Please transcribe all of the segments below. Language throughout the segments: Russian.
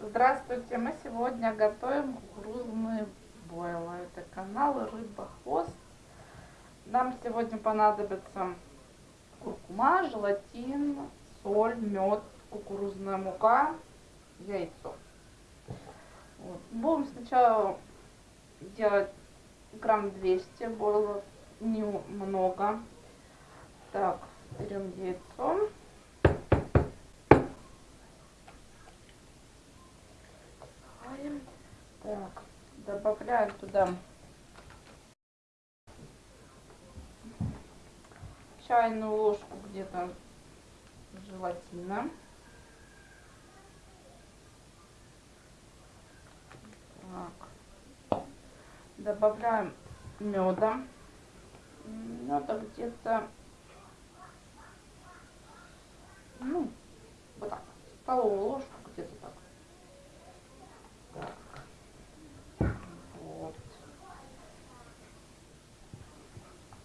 Здравствуйте, мы сегодня готовим кукурузные бойлы. Это канал Рыба Хвост. Нам сегодня понадобится куркума, желатин, соль, мед, кукурузная мука, яйцо. Вот. Будем сначала делать грамм 200 бойлов, немного. Так, берем яйцо. Так, добавляю туда чайную ложку где-то желатина. Так. Добавляем меда. Меда где-то, ну, вот так, столовую ложку где-то так.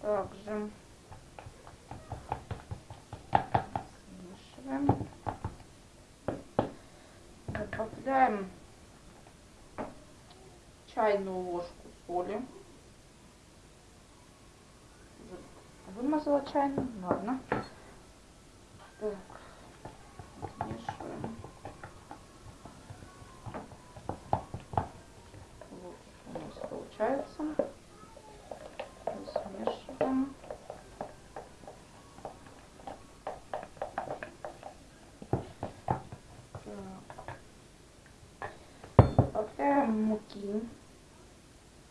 Также смешиваем. Добавляем чайную ложку соли. Вымазала чайную, ладно. Так, смешиваем. Вот у нас получается. Муки.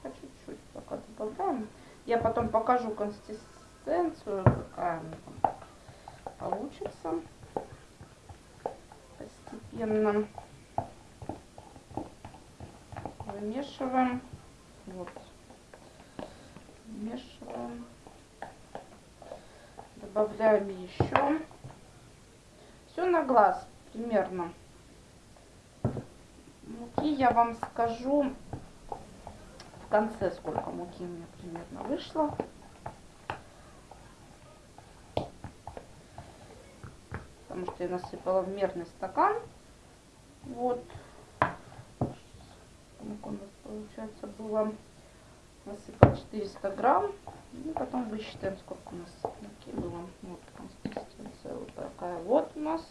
По чуть-чуть пока добавляем. Я потом покажу консистенцию, какая получится. Постепенно вымешиваем. Вот. Вмешиваем. Добавляем еще. Все на глаз примерно муки я вам скажу в конце, сколько муки у меня примерно вышло. Потому что я насыпала в мерный стакан. Вот. Сколько у нас получается было насыпать 400 грамм. И потом высчитаем, сколько у нас муки было. Вот консистенция вот такая вот у нас.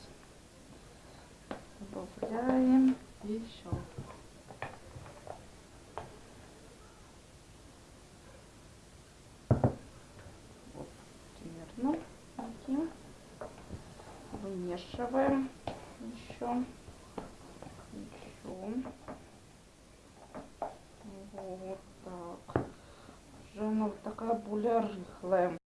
Добавляем еще. Вот, примерно таким. Вымешиваем еще. Еще. Вот так. Уже она вот такая более рыхлая.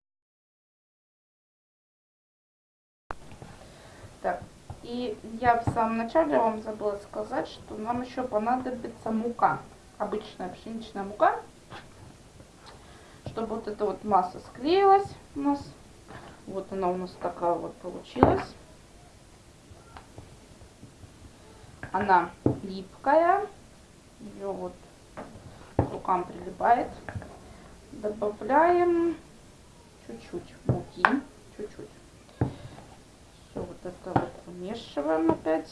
Так, и я в самом начале вам забыла сказать, что нам еще понадобится мука. Обычная пшеничная мука. Чтобы вот эта вот масса склеилась у нас. Вот она у нас такая вот получилась. Она липкая. Ее вот к рукам прилипает. Добавляем чуть-чуть муки. Чуть-чуть. Все вот это вот помешиваем опять,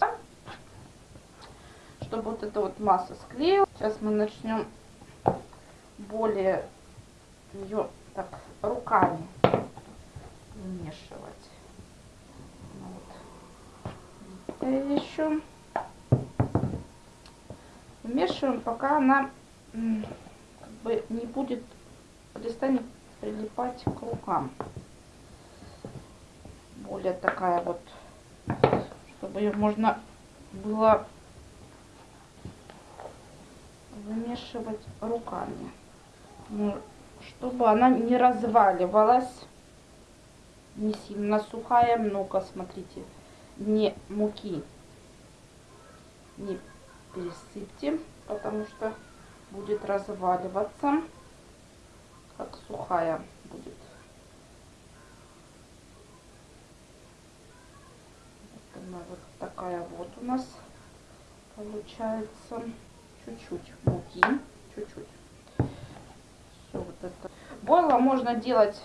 чтобы вот эта вот масса склеилась. Сейчас мы начнем более ее так руками вмешивать. Вот. И еще вмешиваем, пока она как бы не будет перестанет прилипать к рукам более такая вот, чтобы ее можно было вымешивать руками. Ну, чтобы она не разваливалась, не сильно сухая, много, смотрите, не муки не пересыпьте, потому что будет разваливаться, как сухая будет. она вот такая вот у нас получается. Чуть-чуть муки, чуть-чуть. Все вот это. Бойла можно делать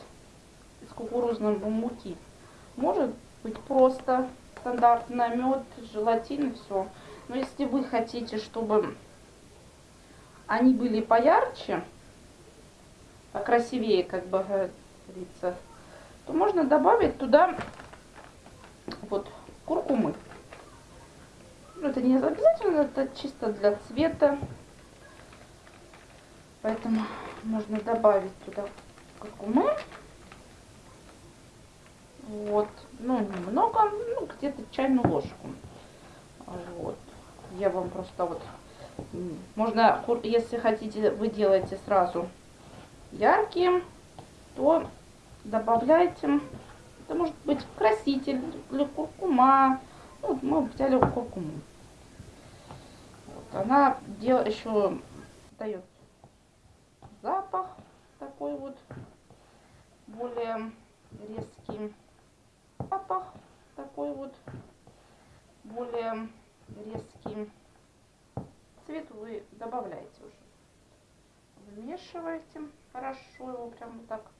из кукурузной муки. Может быть просто стандартный мед, желатин и все. Но если вы хотите, чтобы они были поярче, покрасивее, как бы говорится, то можно добавить туда вот куркумы. Ну, это не обязательно, это чисто для цвета. Поэтому можно добавить туда куркумы. Вот. Ну, немного, ну, где-то чайную ложку. Вот. Я вам просто вот... Можно, если хотите, вы делаете сразу яркие, то добавляйте. Это может быть краситель или куркума. Ну, мы взяли куркуму. Вот. Она дел, еще дает запах такой вот более более резкий. Цвет вы добавляете уже. Вымешиваете хорошо его прям вот так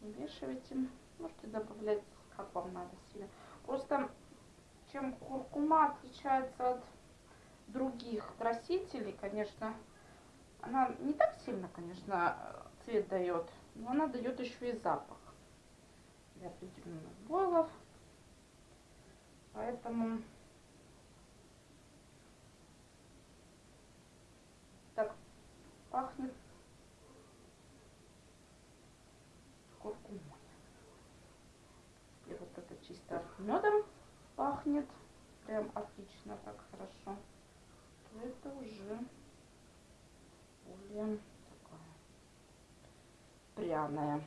вымешиваете можете добавлять как вам надо сильно просто чем куркума отличается от других красителей конечно она не так сильно конечно цвет дает но она дает еще и запах для определенных бойлов. Поэтому так пахнет куркумой. И вот это чисто медом пахнет. Прям отлично, так хорошо. То это уже более такая пряная.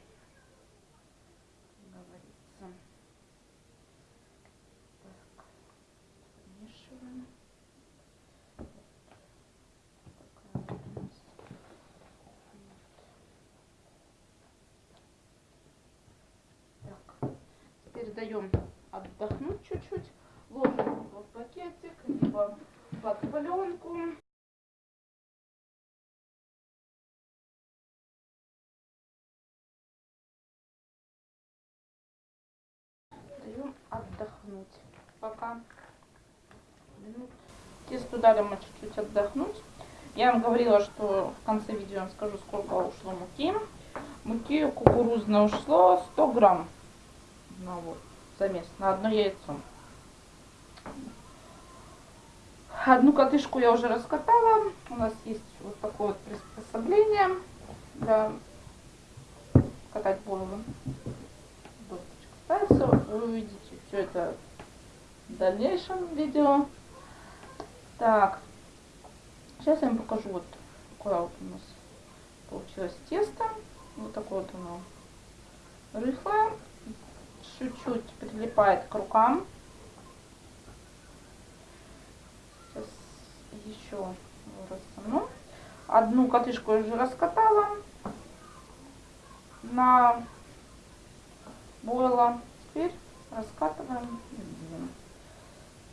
Даем отдохнуть чуть-чуть. Ложим в пакетик, либо под пленку. Даем отдохнуть пока. Тесто дали мы чуть-чуть отдохнуть. Я вам говорила, что в конце видео вам скажу, сколько ушло муки. Муки кукурузной ушло 100 грамм на вот замес на одно яйцо. Одну катышку я уже раскатала. У нас есть вот такое вот приспособление для катать бойлы. Досточка ставится. Вы увидите все это в дальнейшем видео. Так, сейчас я вам покажу вот какое вот у нас получилось тесто. Вот такое вот оно рыхлое чуть-чуть прилипает к рукам. Сейчас еще растяну. Одну катышку я уже раскатала на бойла. Теперь раскатываем.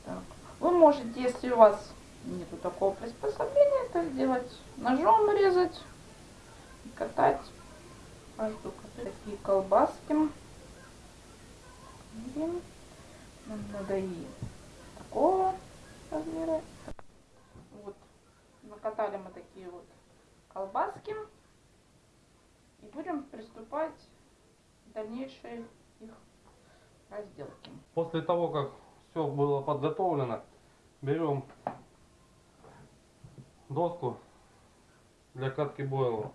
Так. Вы можете, если у вас нету такого приспособления, это сделать ножом резать катать каждую такие колбаски. Нам надо и такого размера. Вот. Накатали мы такие вот колбаски. И будем приступать к дальнейшей их разделке. После того, как все было подготовлено, берем доску для катки бойла.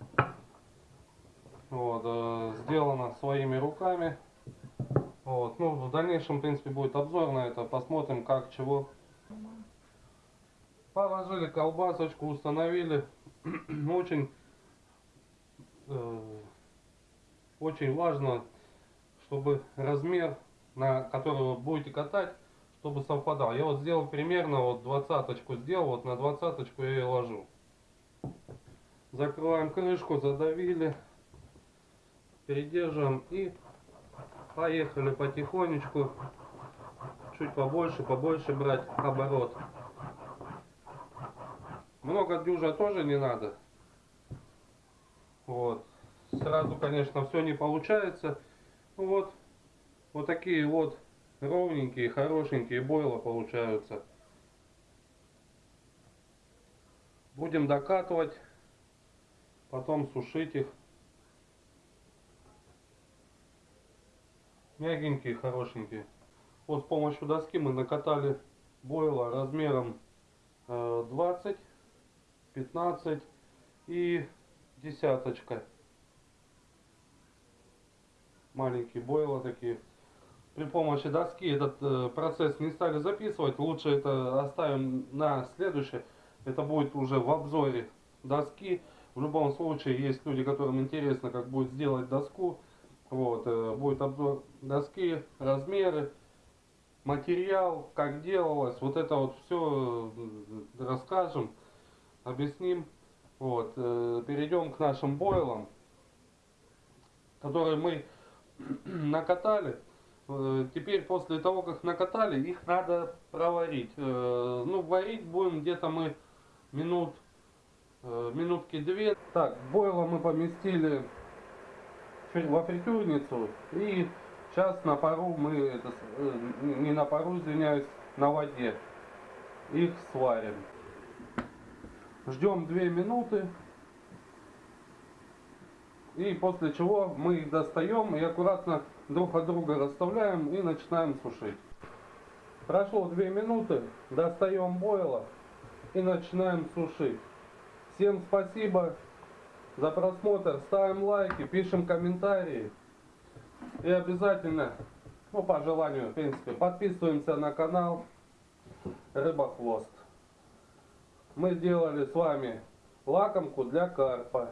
Вот, э, сделано своими руками. Вот. Ну, в дальнейшем, в принципе, будет обзор на это. Посмотрим, как, чего. Положили колбасочку, установили. очень, э, очень важно, чтобы размер, на который вы будете катать, чтобы совпадал. Я вот сделал примерно, вот двадцаточку сделал, вот на двадцаточку я ее ложу. Закрываем крышку, задавили, передерживаем и Поехали потихонечку. Чуть побольше, побольше брать оборот. Много дюжа тоже не надо. Вот. Сразу, конечно, все не получается. Ну вот. Вот такие вот ровненькие, хорошенькие бойла получаются. Будем докатывать, потом сушить их. Мягенькие, хорошенькие. Вот с помощью доски мы накатали бойла размером э, 20, 15 и десяточка. Маленькие бойла такие. При помощи доски этот э, процесс не стали записывать. Лучше это оставим на следующее. Это будет уже в обзоре доски. В любом случае есть люди, которым интересно, как будет сделать доску. Вот, э, будет обзор доски, размеры, материал, как делалось. Вот это вот все расскажем, объясним. Вот, э, перейдем к нашим бойлам, которые мы накатали. Э, Теперь после того, как накатали, их надо проварить. Э, Ну, варить будем где-то мы минут, минутки две. Так, бойла мы поместили во фритюрницу. И сейчас на пару мы, это, э, не на пару, извиняюсь, на воде их сварим. Ждем 2 минуты. И после чего мы их достаем и аккуратно друг от друга расставляем и начинаем сушить. Прошло 2 минуты, достаем бойла и начинаем сушить. Всем спасибо за просмотр, ставим лайки, пишем комментарии. И обязательно, ну по желанию, в принципе, подписываемся на канал Рыбохвост. Мы сделали с вами лакомку для карпа.